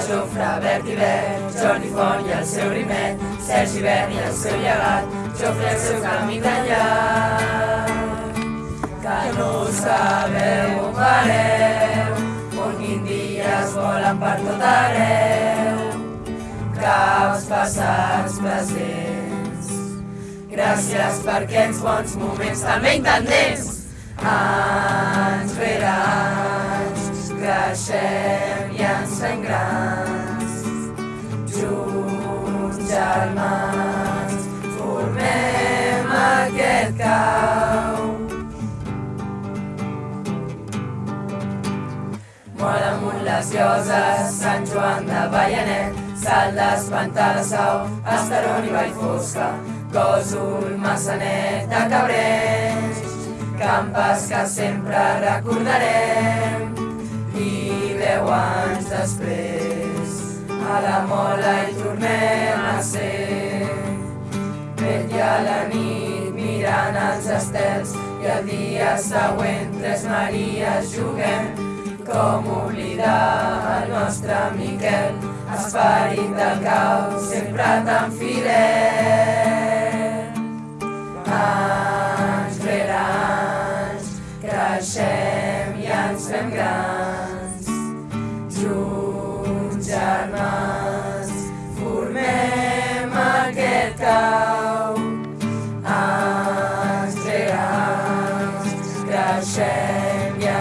Jofre, Bert i Bert, Jordi Font i el seu rimet, Sergi Bert i el seu llegat, Jofre el seu camí d'allà. Que no sabeu on pareu, on quin dia es volen per tot arreu. Caps passats presents, gràcies per aquests bons moments també intendents. Anys cau. Molt amunt les lloses, Sant Joan de Ballanet, Salt d'Espantar de Sau, Estaron i Vallfosca, Gòsol, Massanet de Cabrers, campes que sempre recordarem i deu anys després a la mola hi tornem a ser. Vetlla a la nit mirant els estels i el dia següent tres Maries juguem com oblidar el nostre Miquel, esperit del caos, sempre tan fidel. Anys rere anys, creixem i ens fem grans.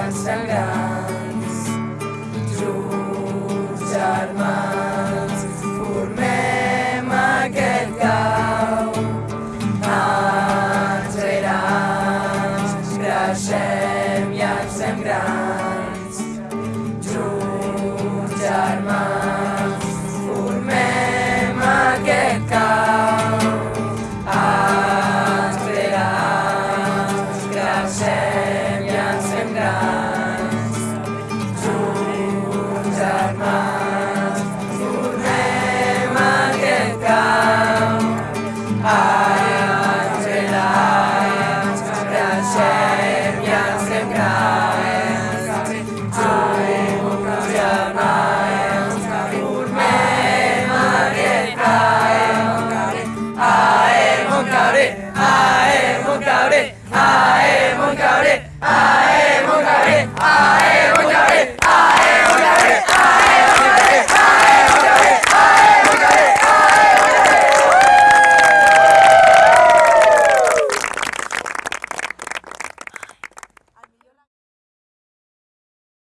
Ens fem grans. Junts, germans, formem aquest cau. Anys rere creixem i ens fem grans. Junts, germans, formem aquest cau. Anys rere creixem i ens fem grans. ah